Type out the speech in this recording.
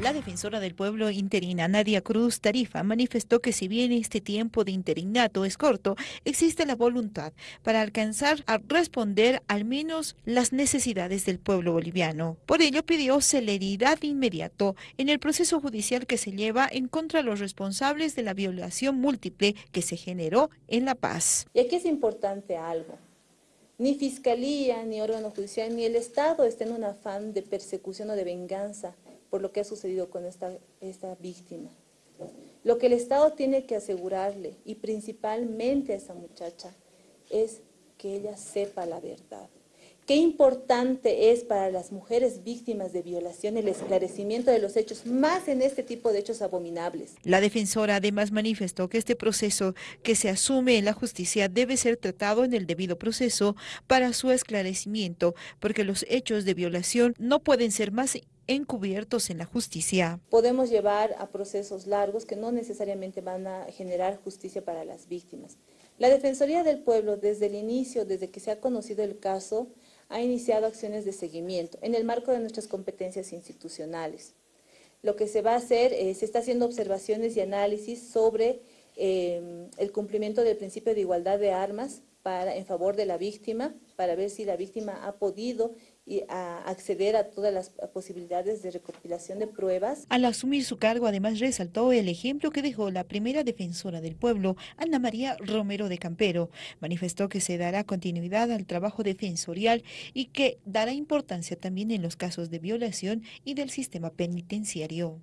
La defensora del pueblo interina Nadia Cruz Tarifa manifestó que si bien este tiempo de interinato es corto, existe la voluntad para alcanzar a responder al menos las necesidades del pueblo boliviano. Por ello pidió celeridad inmediato en el proceso judicial que se lleva en contra de los responsables de la violación múltiple que se generó en La Paz. Y aquí es importante algo. Ni fiscalía, ni órgano judicial, ni el Estado está en un afán de persecución o de venganza por lo que ha sucedido con esta, esta víctima. Lo que el Estado tiene que asegurarle, y principalmente a esa muchacha, es que ella sepa la verdad. Qué importante es para las mujeres víctimas de violación el esclarecimiento de los hechos, más en este tipo de hechos abominables. La defensora además manifestó que este proceso que se asume en la justicia debe ser tratado en el debido proceso para su esclarecimiento, porque los hechos de violación no pueden ser más encubiertos en la justicia. Podemos llevar a procesos largos que no necesariamente van a generar justicia para las víctimas. La Defensoría del Pueblo, desde el inicio, desde que se ha conocido el caso, ha iniciado acciones de seguimiento en el marco de nuestras competencias institucionales. Lo que se va a hacer, es, se está haciendo observaciones y análisis sobre eh, el cumplimiento del principio de igualdad de armas para, en favor de la víctima, para ver si la víctima ha podido y acceder a todas las posibilidades de recopilación de pruebas. Al asumir su cargo, además resaltó el ejemplo que dejó la primera defensora del pueblo, Ana María Romero de Campero. Manifestó que se dará continuidad al trabajo defensorial y que dará importancia también en los casos de violación y del sistema penitenciario.